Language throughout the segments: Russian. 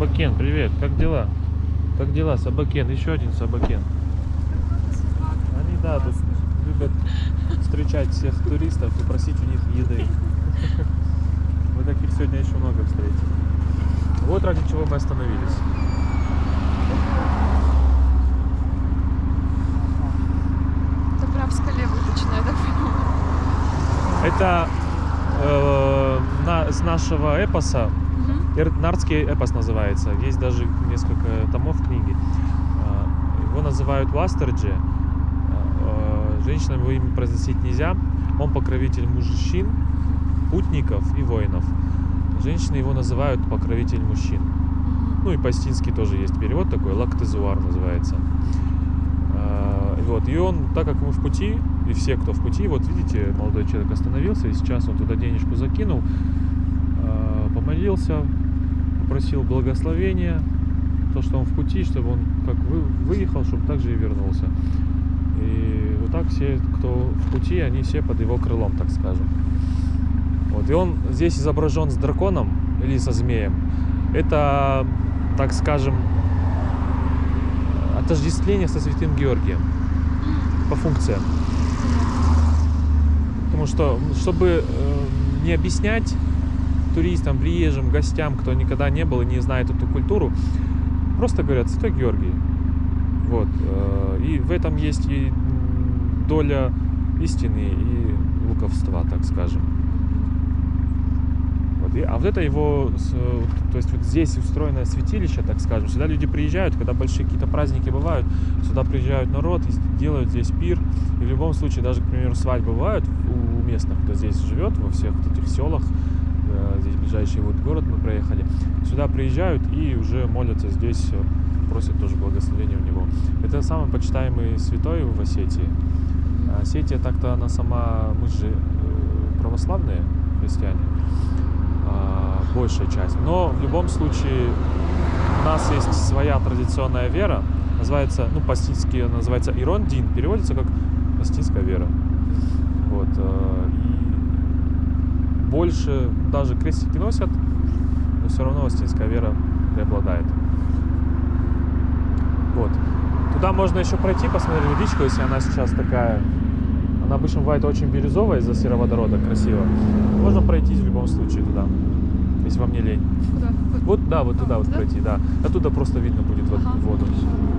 Собакен, привет, как дела? Как дела, Собакен? Еще один Собакен. Они, да, тут любят встречать всех туристов и просить у них еды. Мы таких сегодня еще много встретили. Вот ради чего мы остановились. Скале выточено, я так понимаю. Это э, на- с нашего эпоса Нардский эпос называется. Есть даже несколько томов книги. А, Его называют Вастерджи. А, Женщинам его имя произносить нельзя. Он покровитель мужчин, путников и воинов. Женщины его называют покровитель мужчин. Ну и по-астински тоже есть перевод такой, лактезуар называется. А, Вот. И он, так как мы в пути, и все, кто в пути, вот видите, молодой человек остановился, и сейчас он туда денежку закинул, а, помолился, попросил благословения, то, что он в пути, чтобы он как вы, выехал, чтобы также и вернулся. И вот так все, кто в пути, они все под его крылом, так скажем. Вот. И он здесь изображен с драконом или со змеем. Это, так скажем, отождествление со святым Георгием по функциям. Потому что, чтобы э, не объяснять туристам, приезжим, гостям, кто никогда не был и не знает эту культуру, просто говорят Святой Георгий. Вот. э, И в этом есть и доля истины и луковства, так скажем. Вот. И- а вот это его, э, то есть вот здесь устроенное святилище, так скажем. Сюда люди приезжают, когда большие какие-то праздники бывают, сюда приезжают народ и делают здесь пир. И в любом случае, даже, к примеру, свадьбы бывают у местных, кто здесь живет, во всех вот этих селах, здесь ближайший вот город мы проехали, сюда приезжают и уже молятся здесь, э, просят тоже благословения у него. Это самый почитаемый святой в Осетии. А Осетия так-то она сама, мы же э, православные христиане, а, большая часть. Но в любом случае у нас есть своя традиционная вера, называется, ну, по-астински называется Ирондин, переводится как астинская вера. Вот. э, И больше даже крестики носят, но все равно астинская вера преобладает. Вот. Туда можно еще пройти, посмотреть водичку, если она сейчас такая. Она обычно бывает очень бирюзовая из-за сероводорода, красиво. Можно пройтись в любом случае туда, если вам не лень. Куда? Вот, да, вот туда А, вот туда? пройти, да. Оттуда просто видно будет Ага. воду. Ну,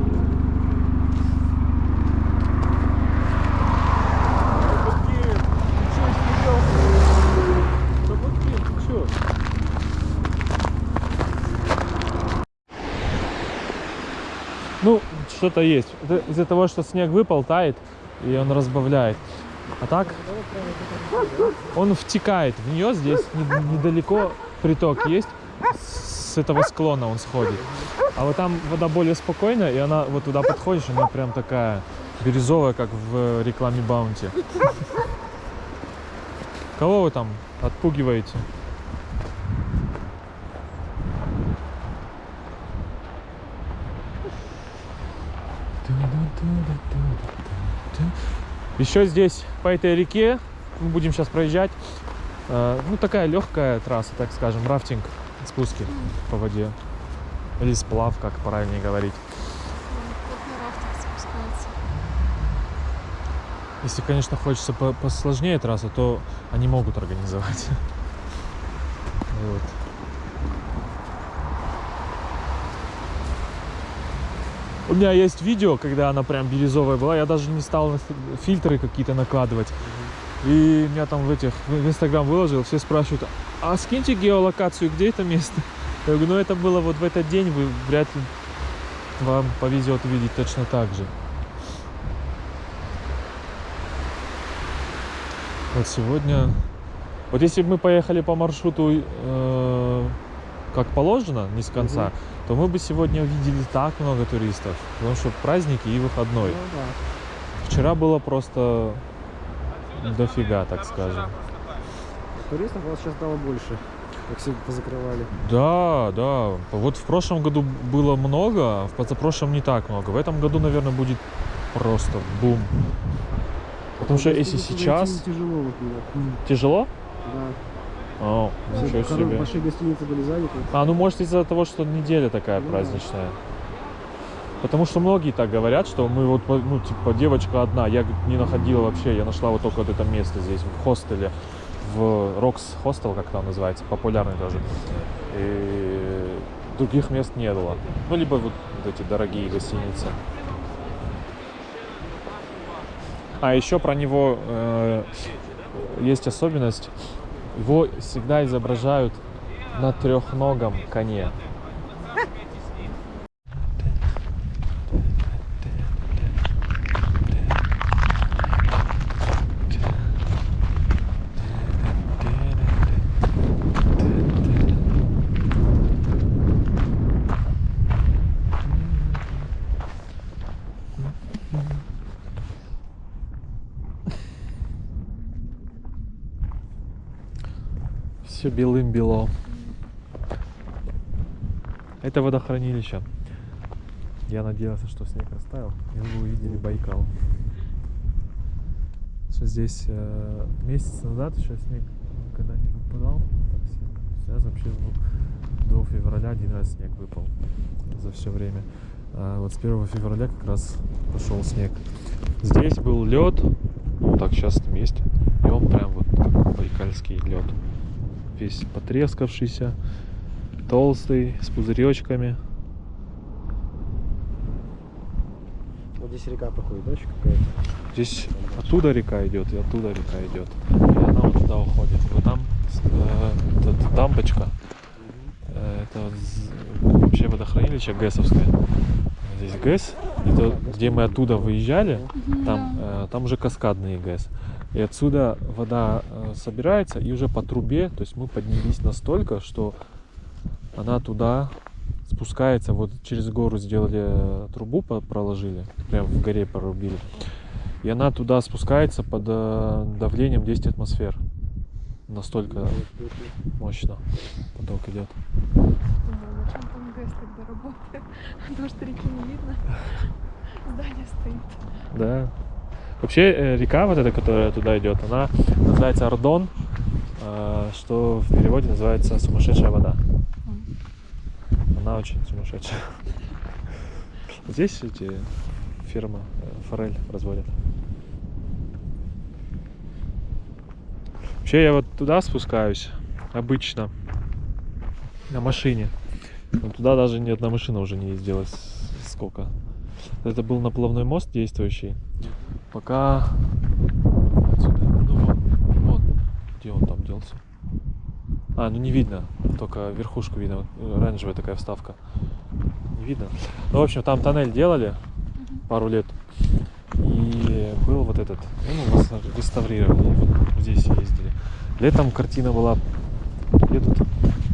что-то есть. Это из-за того, что снег выпал, тает, и он разбавляет. А так, он втекает в нее, здесь не- недалеко приток есть, с этого склона он сходит. А вот там вода более спокойная, и она вот туда подходишь, она прям такая бирюзовая, как в рекламе Баунти. Кого вы там отпугиваете? Еще здесь по этой реке мы будем сейчас проезжать. э, Ну, такая легкая трасса, так скажем, рафтинг, спуски по воде. Или сплав, как правильнее говорить. Если, конечно, хочется по- посложнее трасса, то они могут организовать. Вот. У меня есть видео, когда она прям бирюзовая была. Я даже не стал фильтры какие-то накладывать. И меня там в этих в Инстаграм выложил, все спрашивают, а скиньте геолокацию, где это место? Я говорю, ну это было вот в этот день, вы вряд ли вам повезет увидеть точно так же. Вот сегодня... Вот если бы мы поехали по маршруту э, как положено, не с конца, Мгм. то мы бы сегодня увидели так много туристов. Потому что праздники и выходной. Ну да. Вчера было просто дофига, так скажем. Туристов у вас сейчас стало больше, как все позакрывали. Да, да. Вот в прошлом году было много, а в позапрошлом не так много. В этом году, наверное, будет просто бум. Потому что если Туристов сейчас Тяжело вот тяжело, Да. О, Все ничего хоро- себе. большие гостиницы были заняты. А, ну может из-за того, что неделя такая Ну да. праздничная. Потому что многие так говорят, что мы вот, ну, типа, девочка одна, я не находила вообще, я нашла вот только вот это место здесь, в хостеле, в Рокс хостел, как там называется, популярный тоже. И других мест не было. Ну, либо вот, вот эти дорогие гостиницы. А еще про него э, есть особенность. Его всегда изображают на трехногом коне. Все белым бело. Это водохранилище. Я надеялся, что снег растаял, и вы увидели Байкал. Что здесь э, месяц назад еще снег никогда не выпадал. Сейчас вообще ну, до февраля один раз снег выпал за все время. А вот с 1 февраля как раз пошел снег. Здесь был лед, ну так сейчас там есть, и он прям вот байкальский лед. Весь потрескавшийся, толстый, с пузыречками. Вот здесь река проходит, да, какая-то? Здесь оттуда река идет, и оттуда река идет. И она вот туда уходит. Вот там э, эта дамбочка. Э, это вот з- вообще водохранилище ГЭСовское. Здесь ГЭС. И то, где мы оттуда выезжали, там, э, там уже каскадный ГЭС. И отсюда вода э, собирается, и уже по трубе, то есть мы поднялись настолько, что она туда спускается, вот через гору сделали э, трубу, проложили, прям в горе прорубили. И она туда спускается под э, давлением 10 атмосфер. Настолько мощно поток идет. Зачем там ГЭС тогда работает? Потому что реки не видно. Здание стоит. Да. Вообще э, река вот эта, которая туда идет, она называется Ардон, э, что в переводе называется сумасшедшая вода. Она очень сумасшедшая. Здесь эти фирма э, форель разводят. Вообще я вот туда спускаюсь обычно на машине. Но туда даже ни одна машина уже не ездила. Сколько? Это был наплавной мост действующий. Пока отсюда, ну вот, вот, где он там делся? А, ну не видно, только верхушку видно, э, оранжевая такая вставка. Не видно. Ну, в общем, там тоннель делали пару лет. И был вот этот, ну, нас реставрировали, вот здесь ездили. Летом картина была, едут,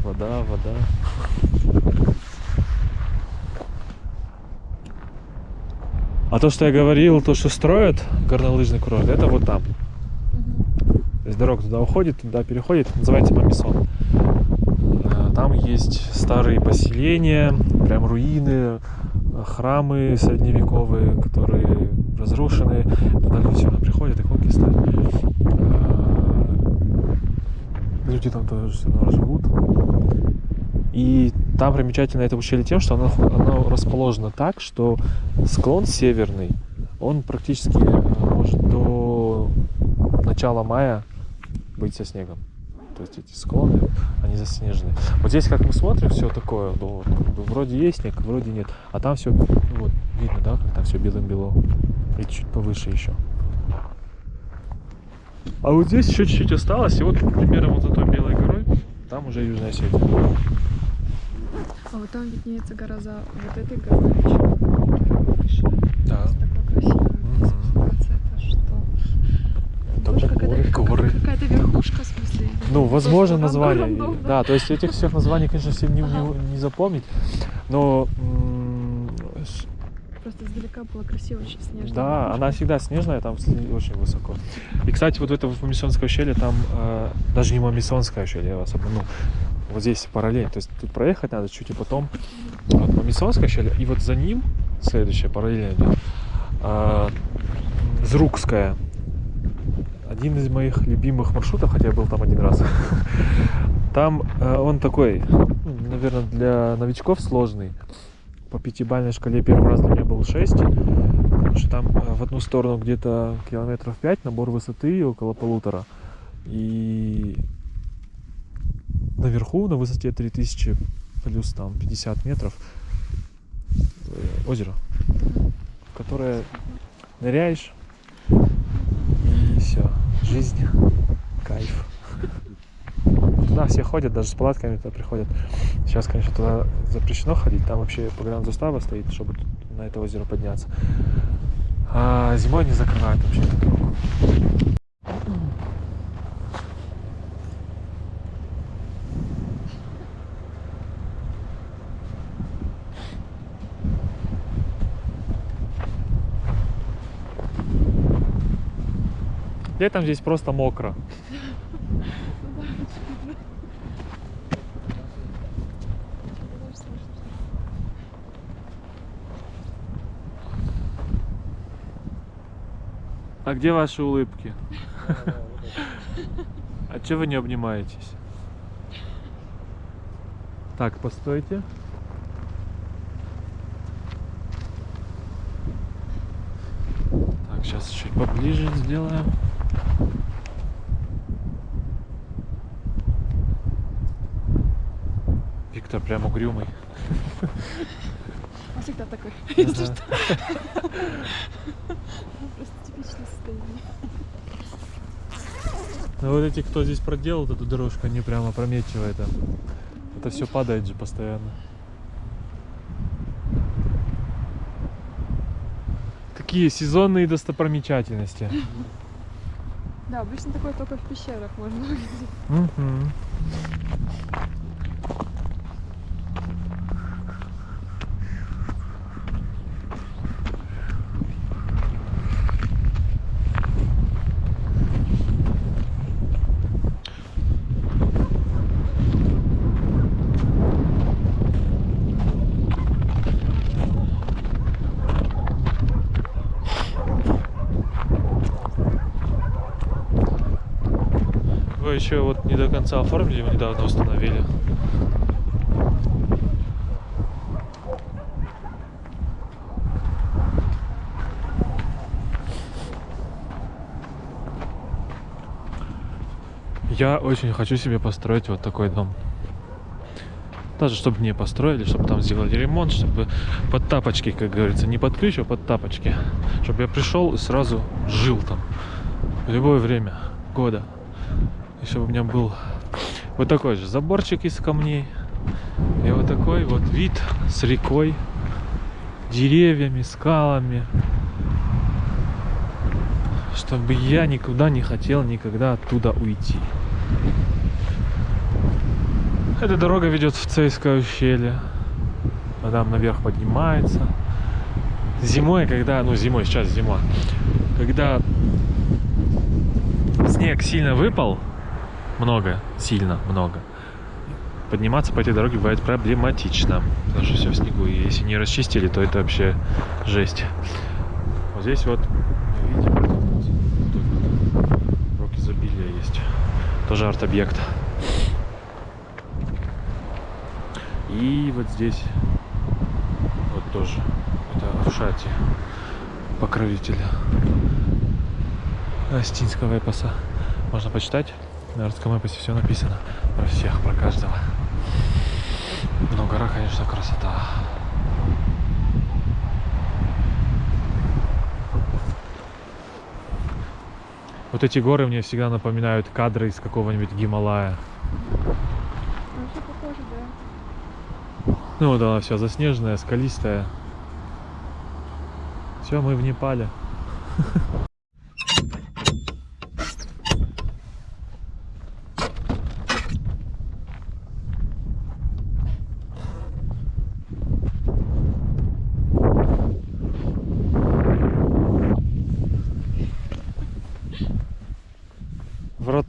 вода, вода. А то, что я говорил, то, что строят горнолыжный курорт, это вот там. То есть дорога туда уходит, туда переходит, называется Мамисон. Э, Там есть старые поселения, прям руины, э, храмы средневековые, которые разрушены. Туда люди сюда приходят, иконки ставят. Э, Люди там тоже все равно живут. И там примечательно это ущелье тем, что оно, оно расположено так, что склон северный, он практически э, может до начала мая быть со снегом. То есть эти склоны, они заснежены. Вот здесь, как мы смотрим, все такое, ну, вот, как бы вроде есть снег, вроде нет. А там все, вот, видно, да, как там все белым-бело. И чуть повыше еще. А вот здесь еще чуть-чуть осталось, и вот примерно вот за той белой горой, там уже Южная Осетия. А вот там виднеется гора за вот этой горой еще. Да. Такое красивое. Это что? Какая-то- горы. Какая-то верхушка, в смысле. Ну, возможно, название. Да, то есть этих всех названий, конечно, всем не, не- не запомнить. Но Просто издалека было красиво, очень снежно. да, она всегда снежная, там очень высоко. И, кстати, вот в это Мамисонское ущелье, там э, даже не Мамисонское ущелье, я вас обманул. Вот здесь параллель. То есть тут проехать надо чуть и потом вот Мамисонское ущелье, и вот за ним следующее параллельно идет. э, Зрукская. один из моих любимых маршрутов, хотя я был там один раз. Там э, он такой, наверное, для новичков сложный. По пятибалльной шкале первый раз для меня был 6. Потому что там э, в одну сторону где-то километров 5, набор высоты около полутора. И наверху на высоте 3000 плюс там 50 метров э, озеро, в которое ныряешь и все, жизнь, кайф. Туда все ходят, даже с палатками туда приходят. Сейчас, конечно, туда запрещено ходить, там вообще погранзастава стоит, чтобы на это озеро подняться. А зимой не закрывают вообще Летом здесь просто мокро. А где ваши улыбки? А че вы не обнимаетесь? Так, постойте. Так, сейчас чуть поближе сделаем. Виктор прям угрюмый. Он всегда такой, если что. Просто типичное состояние. Ну вот эти, кто здесь проделал эту дорожку, они прямо опрометчиво это. Это все падает же постоянно. Такие сезонные достопримечательности. Да, обычно такое только в пещерах можно увидеть. Вы еще вот не до конца оформили, его недавно установили. Я очень хочу себе построить вот такой дом. Даже чтобы мне построили, чтобы там сделали ремонт, чтобы под тапочки, как говорится, не под ключ, а под тапочки. Чтобы я пришел и сразу жил там. В любое время года. Чтобы у меня был вот такой же заборчик из камней. И вот такой вот вид с рекой, деревьями, скалами. Чтобы я никуда не хотел никогда оттуда уйти. Эта дорога ведет в Цейское ущелье. А там наверх поднимается. Зимой, когда, ну зимой, сейчас зима, когда снег сильно выпал, много, сильно много, подниматься по этой дороге бывает проблематично, потому что все в снегу, и если не расчистили, то это вообще жесть. Вот здесь вот, видите, рок изобилия есть, тоже арт-объект. И вот здесь вот тоже, это Ушати, покровитель Астинского эпоса. Можно почитать. На Арском эпосе все написано. Про всех, про каждого. Но гора, конечно, красота. Вот эти горы мне всегда напоминают кадры из какого-нибудь Гималая. Ну, все похоже, да. Ну вот она вся заснеженная, скалистая. Все, мы в Непале.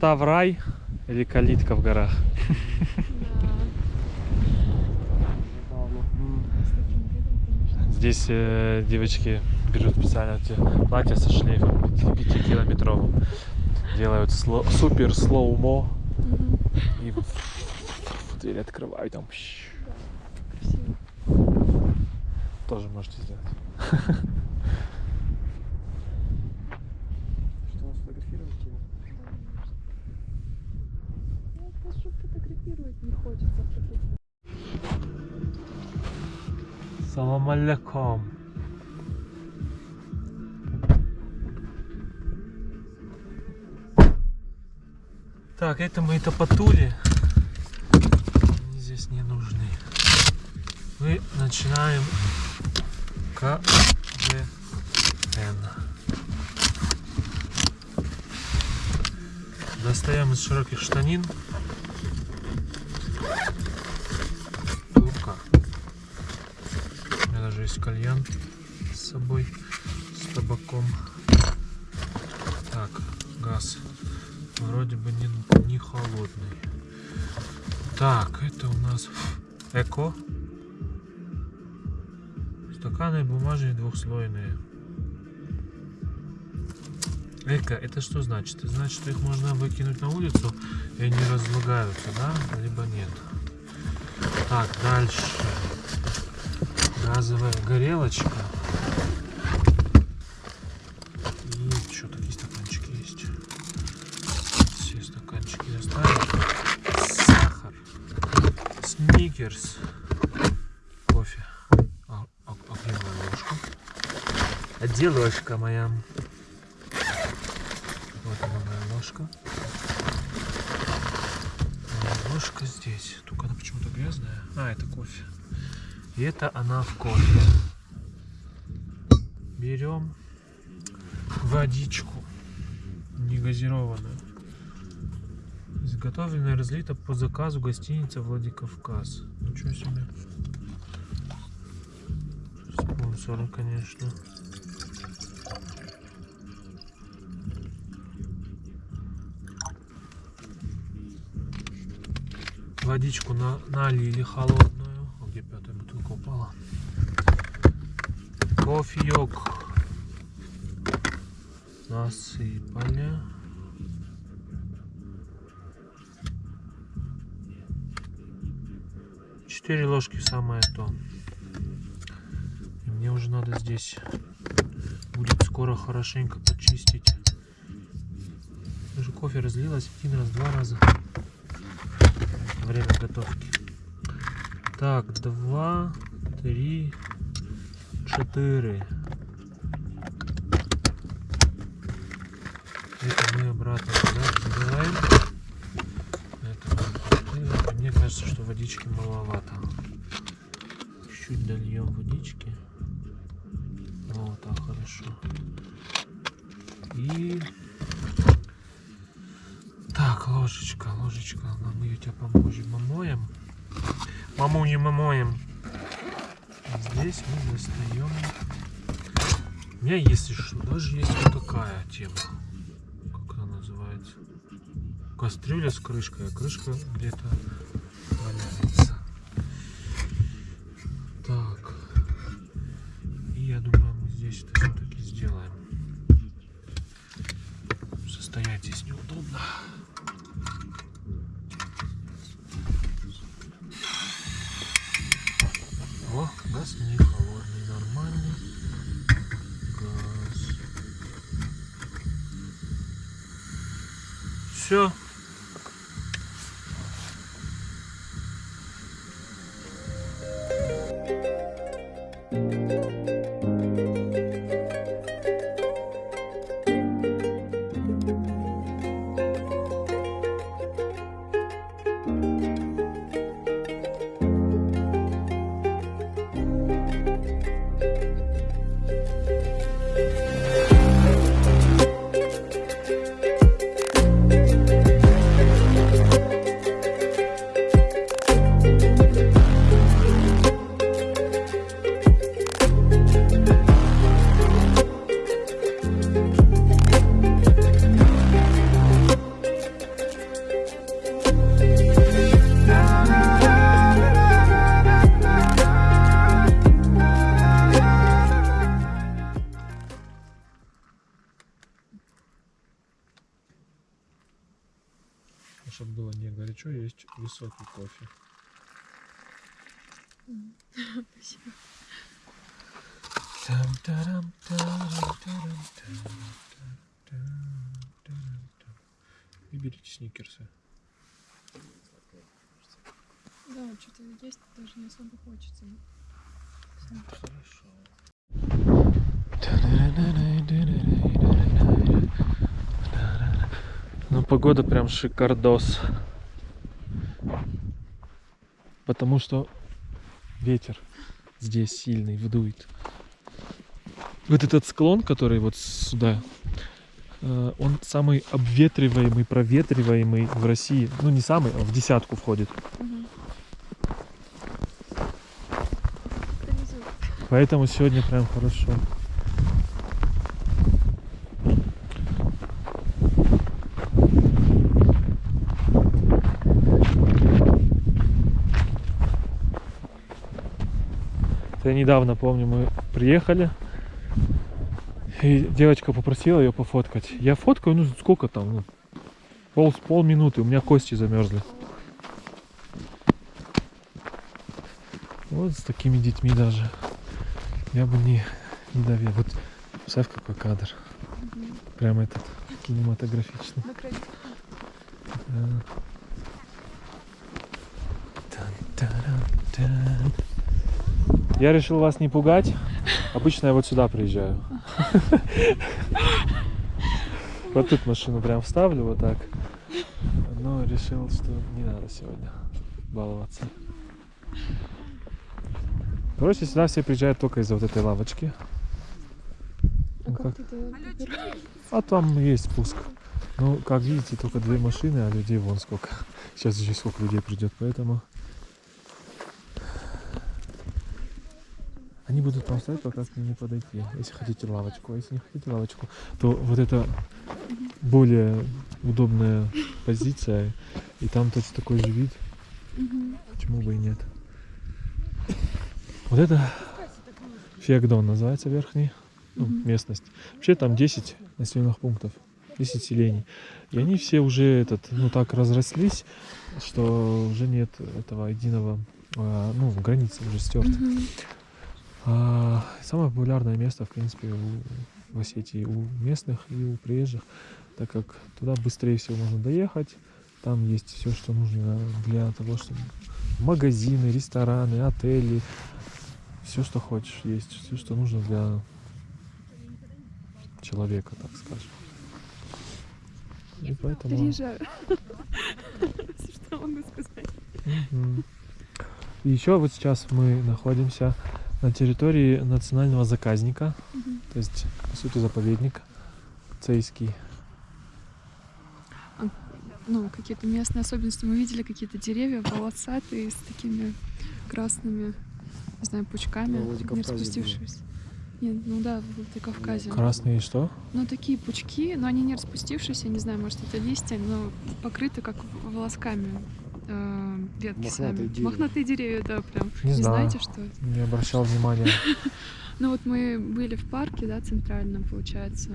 Врата в рай или калитка в горах? Здесь э, девочки берут специально эти платья со шлейфом 5-километровым. делают сло- супер слоумо и дверь открывают там. Тоже можете сделать. Салам алейкум. Так, это мы это потули. Они здесь не нужны. Мы начинаем КВН. Достаем из широких штанин. Турка. У меня даже есть кальян с собой, с табаком. Так, газ. Вроде бы не, не холодный. Так, это у нас эко. Стаканы бумажные двухслойные. Эко, это что значит? Значит, что их можно выкинуть на улицу и они разлагаются, да? Либо нет. Так, дальше. Газовая горелочка. И что, такие стаканчики есть. Все стаканчики доставили. Сахар. Сникерс. Кофе. А, а, а где моя ложка? А где ложка моя? Вот она моя ложка. Ложка здесь. Только она почему-то грязная. А, это кофе. Это она в кофе. Берем водичку негазированную. Изготовлено и разлито по заказу гостиницы Владикавказ. Ничего себе. Спонсоры, конечно. Водичку на, налили холодную. О, где пятая бутылка упала? Кофеек насыпали. Четыре ложки самое то. И мне уже надо здесь будет скоро хорошенько почистить. Уже кофе разлилось один раз, два раза. Время готовки. Так, два, три, четыре. Это мы обратно сюда забираем. Мы. Мне кажется, что водички маловато. Чуть дольем водички. Вот так хорошо. И так, ложечка, ложечка. Мы ее тебя поможем, помоем. Маму не мамоем. Здесь мы достаем. У меня есть еще, даже есть вот такая тема. Как она называется? Кастрюля с крышкой, а крышка где-то Спасибо. И берите сникерсы. Да, что-то есть даже не особо хочется. Хорошо. Ну, погода прям шикардос. Потому что ветер здесь сильный, вдует. Вот этот склон, который вот сюда, э, он самый обветриваемый, проветриваемый в России. Ну, не самый, а в десятку входит. Организуй. Поэтому сегодня прям хорошо. Это я недавно помню, мы приехали, и девочка попросила ее пофоткать. Я фоткаю, ну сколько там, ну, пол, полминуты, у меня кости замерзли. Вот с такими детьми даже. Я бы не, не доверил. Вот представь, какой кадр. Мгм. Прям этот кинематографичный. Да. Я решил вас не пугать. Обычно я вот сюда приезжаю. Вот тут машину прям вставлю вот так. Но решил, что не надо сегодня баловаться. Короче, сюда все приезжают только из-за вот этой лавочки. А Ну, как? А там есть спуск. Ну, как видите, только две машины, а людей вон сколько. Сейчас еще сколько людей придет, поэтому... Они будут там стоять, пока к ним не подойти. Если хотите лавочку, а если не хотите лавочку, то вот это более удобная позиция. И там точно такой же вид. Почему бы и нет? Вот это Феогдон называется верхний, ну, местность. Вообще там 10 населенных пунктов, 10 селений. И они все уже этот, ну так разрослись, что уже нет этого единого, а, ну, границы уже стерты. Мгм. А, самое популярное место, в принципе, у, в Осетии у местных и у приезжих, так как туда быстрее всего можно доехать. Там есть все, что нужно для того, чтобы магазины, рестораны, отели, все, что хочешь, есть, все, что нужно для человека, так скажем. И поэтому... Переезжаю. Что могу сказать? И еще вот сейчас мы находимся на территории национального заказника, то есть, по сути, заповедник цейский. Ну, какие-то местные особенности. Мы видели какие-то деревья волосатые с такими красными, не знаю, пучками, Ну, не Владикавказе было. распустившись. Нет, ну да, в Владикавказе. Красные что? Ну, такие пучки, но они не распустившиеся, не знаю, может, это листья, но покрыты как волосками э, ветки Мохнатые сами. деревья. Мохнатые деревья, да, прям. Не знаю. знаете, что это? Не обращал внимания. Ну, вот мы были в парке, да, центральном, получается,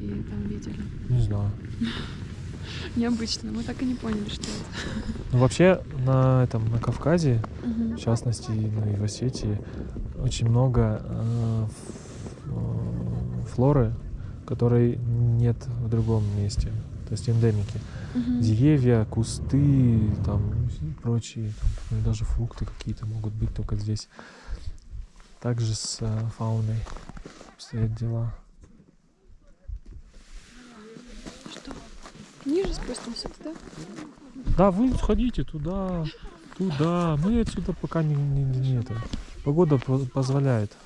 и там видели. Не знаю. Необычно, мы так и не поняли, что это. Ну, вообще, на этом, на Кавказе, в частности, ну и в Осетии, очень много э, э, флоры, которой нет в другом месте. То есть эндемики. Мгм. Деревья, кусты, там и прочие, там, ну, даже фрукты какие-то могут быть только здесь. Также с э, фауной обстоят дела. Что? Ниже спустимся туда? Да, вы сходите туда, туда. Мы отсюда пока не, не, не это. Погода по- позволяет.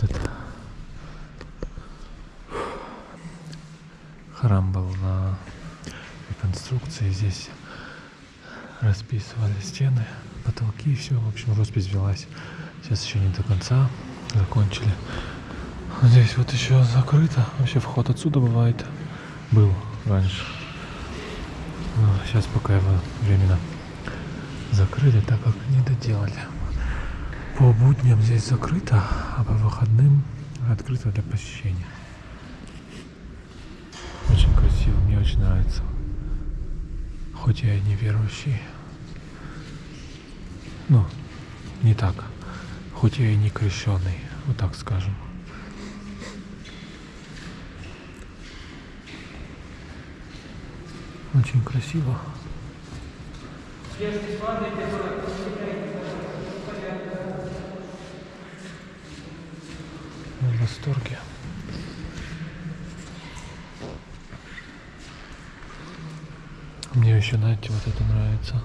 Вот это. Храм был на реконструкции. Здесь расписывали стены, потолки, все. В общем, роспись велась. Сейчас еще не до конца закончили. Здесь вот еще закрыто. Вообще вход отсюда бывает. Был раньше. сейчас пока его временно закрыли, так как не доделали. По будням здесь закрыто, а по выходным открыто для посещения. Очень красиво, мне очень нравится. Хоть я и не верующий. Ну, не так. Хоть я и не крещенный, вот так скажем. Очень красиво. Я восторге. Мне еще, знаете, вот это нравится.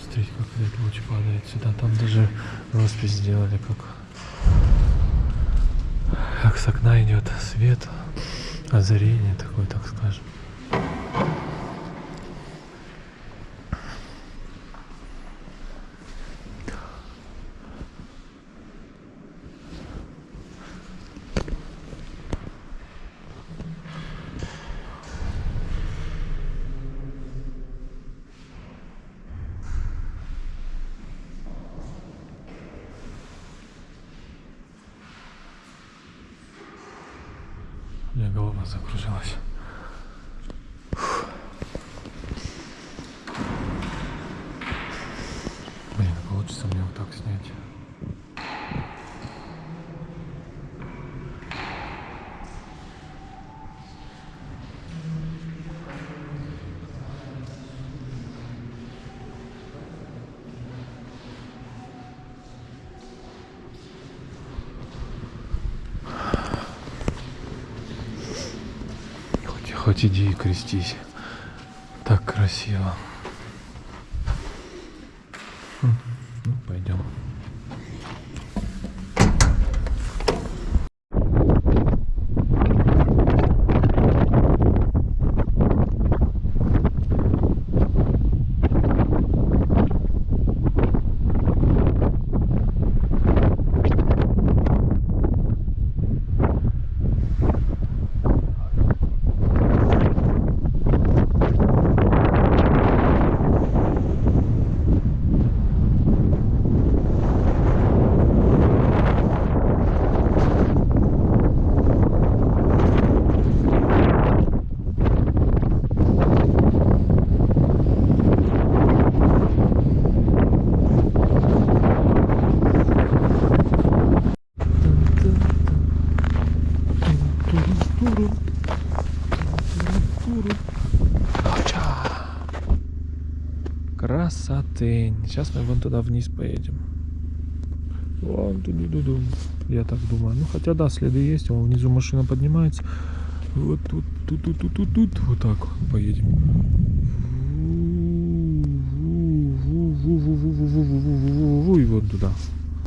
Смотрите, как этот луч падает сюда. Там даже роспись сделали, как, как с окна идет свет, озарение такое, так скажем. У меня голова закружилась. Фух. Блин, получится мне вот так снять. Хоть, хоть иди и крестись. Так красиво. Сейчас мы вон туда вниз поедем. Вон туда, ду -ду. Я так думаю. Ну хотя да, следы есть. Вон внизу машина поднимается. Вот тут, тут, тут, тут, тут, тут. Вот так поедем. И вон туда.